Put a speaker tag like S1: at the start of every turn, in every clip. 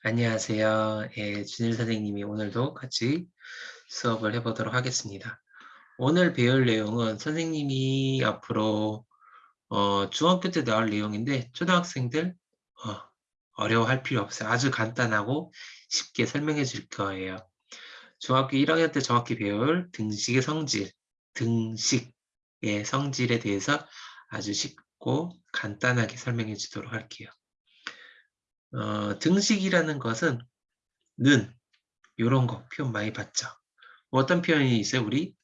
S1: 안녕하세요. 예, 준일 선생님이 오늘도 같이 수업을 해보도록 하겠습니다. 오늘 배울 내용은 선생님이 앞으로 어, 중학교 때 나올 내용인데 초등학생들 어, 려워할 필요 없어요. 아주 간단하고 쉽게 설명해 줄 거예요. 중학교 1학년 때 정확히 배울 등식의 성질, 등식의 성질에 대해서 아주 쉽고 간단하게 설명해 주도록 할게요. 어, 등식이라는 것은 는 이런 거 표현 많이 봤죠. 뭐 어떤 표현이 있어요? 우리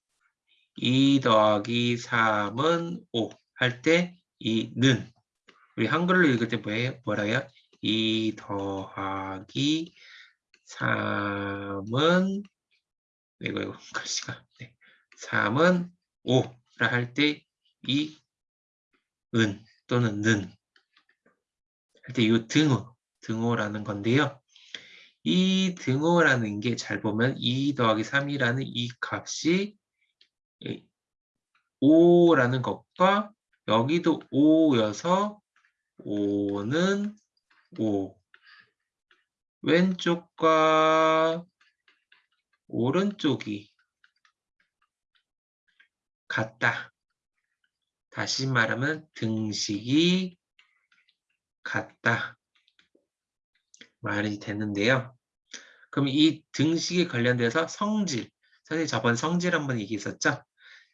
S1: 2 더하기 3은 5 할 때 이는 우리 한글로 읽을 때 뭐예요? 뭐라요? 2 더하기 3은 이거 이거 글씨가 네. 3은 5라 할 때 이은 또는 는 할 때 이 등호 등호라는 건데요. 이 등호라는 게 잘 보면 2 더하기 3이라는 이 값이 5라는 것과 여기도 5여서 5는 5 왼쪽과 오른쪽이 같다. 다시 말하면 등식이 같다. 말이 되는데요. 그럼 이 등식에 관련돼서 성질, 선생님 저번 성질 한번 얘기했었죠?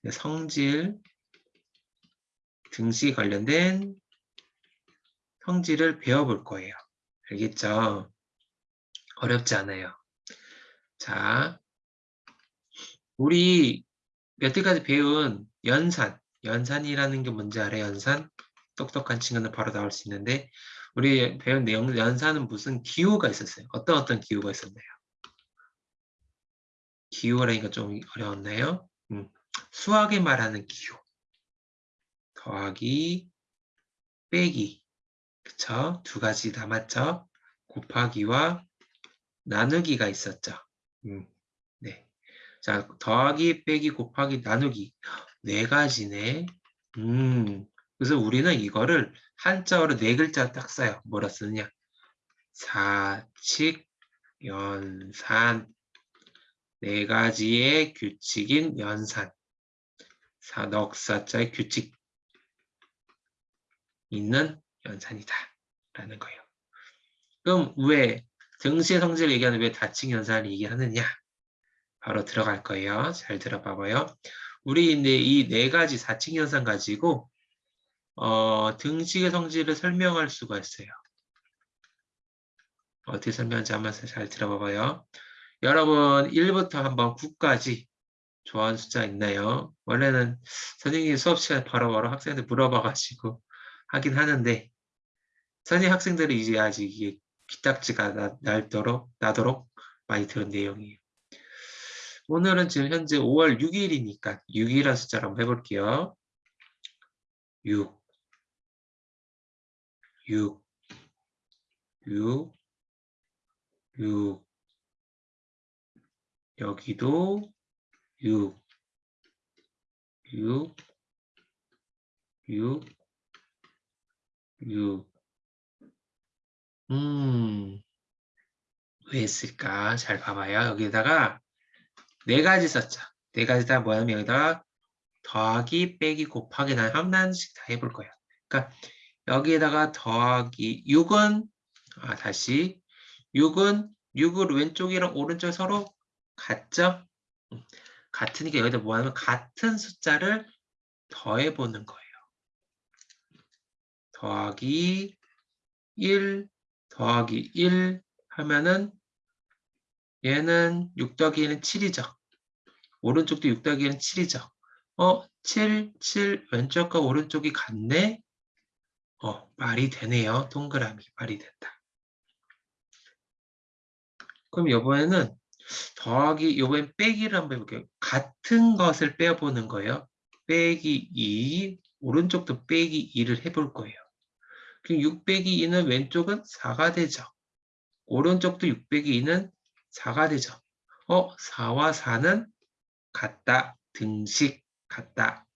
S1: 네, 성질, 등식에 관련된 성질을 배워볼 거예요. 알겠죠? 어렵지 않아요. 자, 우리 여태까지 배운 연산, 연산이라는 게 뭔지 알아요? 연산? 똑똑한 친구는 바로 나올 수 있는데 우리 배운 내용 연산은 무슨 기호가 있었어요. 어떤 어떤 기호가 있었나요? 기호라니까 좀 어려웠나요? 음, 수학에 말하는 기호. 더하기, 빼기. 그쵸? 두 가지 남았죠? 곱하기와 나누기가 있었죠. 음, 네. 자, 더하기, 빼기, 곱하기, 나누기. 네 가지네. 음, 그래서 우리는 이거를 한자어로 네 글자 딱 써요. 뭐라 쓰느냐? 사칙, 연산. 네 가지의 규칙인 연산. 사넉사자의 규칙 있는 연산이다. 라는 거예요. 그럼 왜 등시의 성질을 얘기하는 왜 다칭 연산을 얘기하느냐? 바로 들어갈 거예요. 잘 들어봐봐요. 우리 이네 가지 사칭 연산 가지고 어, 등식의 성질을 설명할 수가 있어요. 어떻게 설명하는지 한번 잘 들어봐봐요. 여러분 1부터 한번 9까지 좋아하는 숫자 있나요? 원래는 선생님이 수업 시간에 바로 바로 학생들 물어봐가지고 하긴 하는데 선생님 학생들이 이제 아직 이게 귀딱지가 나, 날도록 나도록 많이 들은 내용이에요. 오늘은 지금 현재 5월 6일이니까 6이라는 숫자를 한번 해볼게요. 6 6, 6, 6, 여기도 6, 6, 6, 6. 음, 왜 했을까? 잘 봐봐요. 여기다가 네 가지 썼죠. 네 가지 다 뭐냐면 여기다가 더하기, 빼기, 곱하기 난 하나씩 다 해볼 거예요. 그러니까 여기에다가 더하기 6은 아, 다시 6은 6을 왼쪽이랑 오른쪽 서로 같죠? 음, 같으니까 여기다 뭐 하면 같은 숫자를 더해 보는 거예요. 더하기 1 더하기 1 하면은 얘는 6 더하기 1은 7이죠. 오른쪽도 6 더하기 1은 7이죠. 어, 7, 7 왼쪽과 오른쪽이 같네? 어, 말이 되네요. 동그라미 말이 된다. 그럼 이번에는 더하기, 이번엔 빼기를 한번 해볼게요. 같은 것을 빼보는 거예요. 빼기 2, 오른쪽도 빼기 2를 해볼 거예요. 그럼 6 빼기 2는 왼쪽은 4가 되죠. 오른쪽도 6 빼기 2는 4가 되죠. 어, 4와 4는 같다. 등식 같다.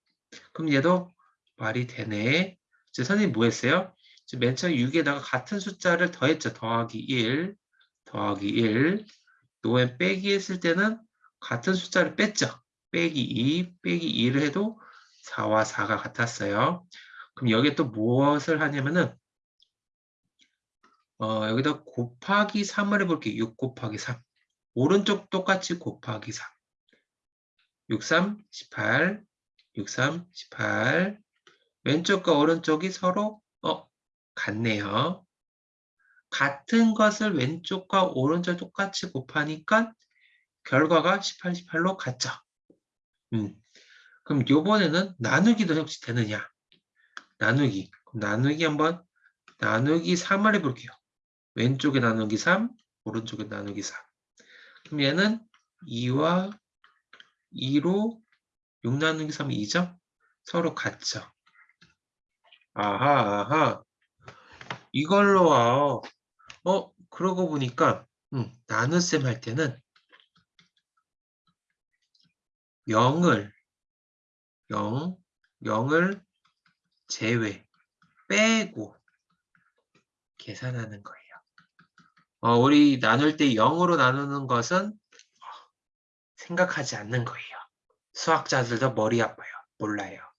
S1: 그럼 얘도 말이 되네. 이제 선생님 뭐 했어요? 맨 처음 6에다가 같은 숫자를 더했죠. 더하기 1. 더하기 1. 노에 빼기 했을 때는 같은 숫자를 뺐죠. 빼기 2, 빼기 2를 해도 4와 4가 같았어요. 그럼 여기에 또 무엇을 하냐면은 어, 여기다 곱하기 3을 해볼게요. 6 곱하기 3. 오른쪽 똑같이 곱하기 3. 6, 3, 18. 6, 3, 18. 왼쪽과 오른쪽이 서로 어, 같네요. 같은 것을 왼쪽과 오른쪽 똑같이 곱하니까 결과가 18, 18로 같죠. 음. 그럼 요번에는 나누기도 혹시 되느냐? 나누기. 나누기 한번 나누기 3을 해볼게요. 왼쪽에 나누기 3, 오른쪽에 나누기 3. 그럼 얘는 2와 2로 6 나누기 3이 2죠? 서로 같죠? 아하, 아하. 이걸로 와. 어, 그러고 보니까, 음, 나눗셈 할 때는 0을, 0, 0을 제외, 빼고 계산하는 거예요. 어, 우리 나눌 때 0으로 나누는 것은 생각하지 않는 거예요. 수학자들도 머리 아파요. 몰라요.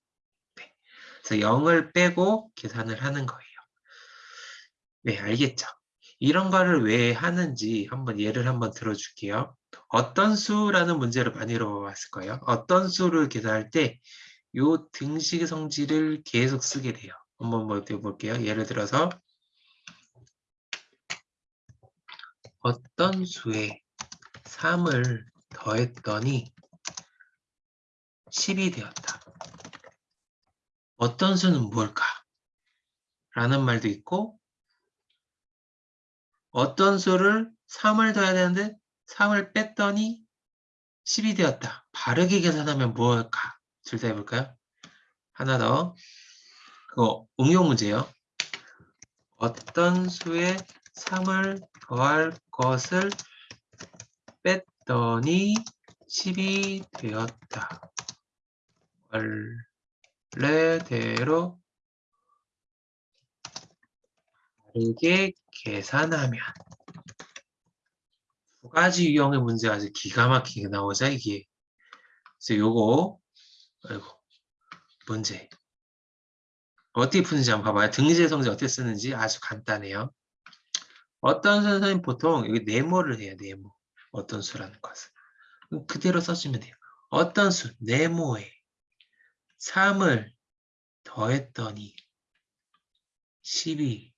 S1: 네. 그래서 0을 빼고 계산을 하는 거예요. 네, 알겠죠? 이런 거를 왜 하는지 한번 예를 한번 들어줄게요. 어떤 수라는 문제를 많이 들어봤을 거예요. 어떤 수를 계산할 때 이 등식의 성질을 계속 쓰게 돼요. 한번 볼게요. 예를 들어서 어떤 수에 3을 더했더니 10이 되었다. 어떤 수는 뭘까? 라는 말도 있고 어떤 수를 3을 더해야 되는데 3을 뺐더니 10이 되었다. 바르게 계산하면 뭘까? 둘 다 해볼까요? 하나 더. 그거 응용 문제요. 어떤 수에 3을 더할 것을 뺐더니 10이 되었다. 원 래대로 다르게 계산하면 두 가지 유형의 문제가 아주 기가 막히게 나오자 이게. 그래서 요거 아이고 문제. 어떻게 푸는지 한번 봐봐요. 등재 성질 어떻게 쓰는지 아주 간단해요. 어떤 선생님 보통 여기 네모를 해요 네모. 어떤 수라는 것은. 그대로 써주면 돼요. 어떤 수? 네모에 3을 더했더니 10이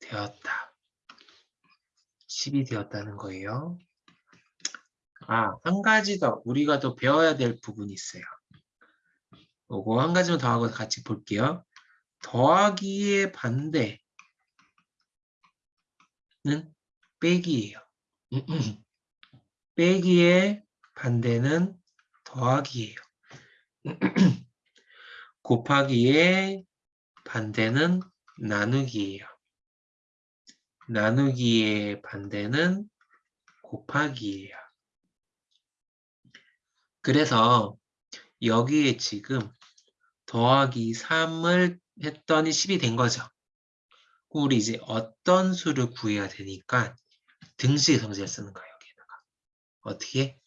S1: 되었다. 10이 되었다는 거예요. 아, 한 가지 더 우리가 더 배워야 될 부분이 있어요. 요거 한 가지만 더 하고 같이 볼게요. 더하기의 반대는 빼기예요. 빼기의 반대는 더하기예요. 곱하기의 반대는 나누기예요. 나누기의 반대는 곱하기예요. 그래서 여기에 지금 더하기 3을 했더니 10이 된 거죠. 우리 이제 어떤 수를 구해야 되니까 등식의 성질을 쓰는 거예요. 여기다가 어떻게?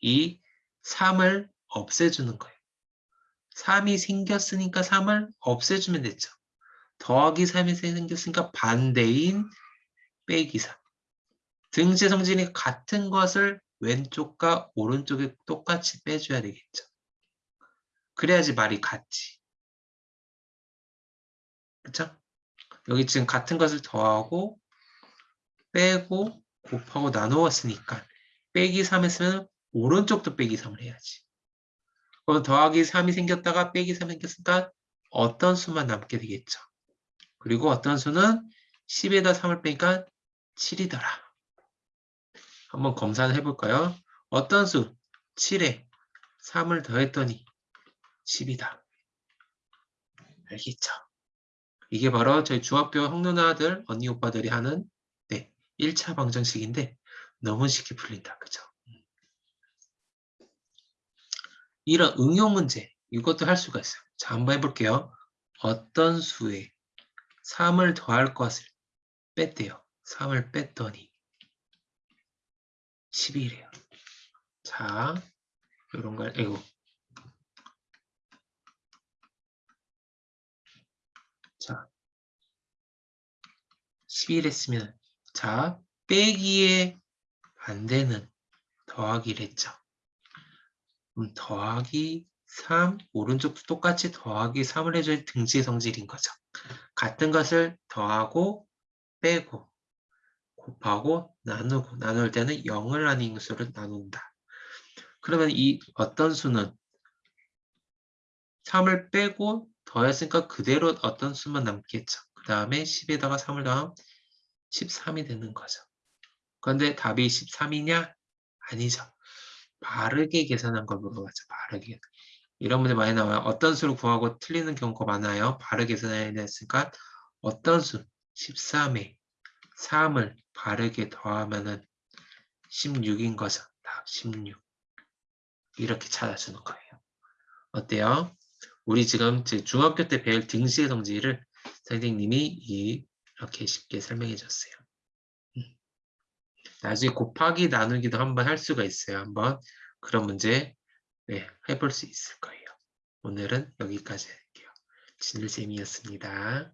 S1: 이 3을 없애주는 거예요. 3이 생겼으니까 3을 없애주면 됐죠. 더하기 3이 생겼으니까 반대인 빼기 3. 등식 성질이 같은 것을 왼쪽과 오른쪽에 똑같이 빼줘야 되겠죠. 그래야지 말이 같지. 그쵸? 여기 지금 같은 것을 더하고 빼고 곱하고 나누었으니까 빼기 3 했으면 오른쪽도 빼기 3을 해야지. 그럼 더하기 3이 생겼다가 빼기 3이 생겼으니까 어떤 수만 남게 되겠죠. 그리고 어떤 수는 10에다 3을 빼니까 7이더라. 한번 검사를 해볼까요? 어떤 수? 7에 3을 더했더니 10이다. 알겠죠? 이게 바로 저희 중학교 형누나들, 언니, 오빠들이 하는 네, 1차 방정식인데 너무 쉽게 풀린다. 그죠? 이런 응용 문제, 이것도 할 수가 있어요. 자, 한번 해볼게요. 어떤 수에 3을 더할 것을 뺐대요. 3을 뺐더니 12래요. 자, 이런 걸, 아이고. 자, 11 했으면, 자, 빼기의 반대는 더하기를 했죠. 더하기 3, 오른쪽도 똑같이 더하기 3을 해줘야 등지의 성질인 거죠. 같은 것을 더하고 빼고 곱하고 나누고 나눌 때는 0을 아닌 수를 나눈다. 그러면 이 어떤 수는 3을 빼고 더했으니까 그대로 어떤 수만 남겠죠. 그 다음에 10에다가 3을 더하면 13이 되는 거죠. 그런데 답이 13이냐? 아니죠. 바르게 계산한 걸 물어봤죠. 바르게. 이런 문제 많이 나와요. 어떤 수를 구하고 틀리는 경우가 많아요. 바르게 계산해야 됐으니까 어떤 수? 13에 3을 바르게 더하면은 16인 거죠. 답 16. 이렇게 찾아주는 거예요. 어때요? 우리 지금 중학교 때 배울 등식의 성질을 선생님이 이렇게 쉽게 설명해 줬어요. 음. 나중에 곱하기 나누기도 한번 할 수가 있어요. 한번 그런 문제 네, 해볼 수 있을 거예요. 오늘은 여기까지 할게요. 진일쌤이었습니다.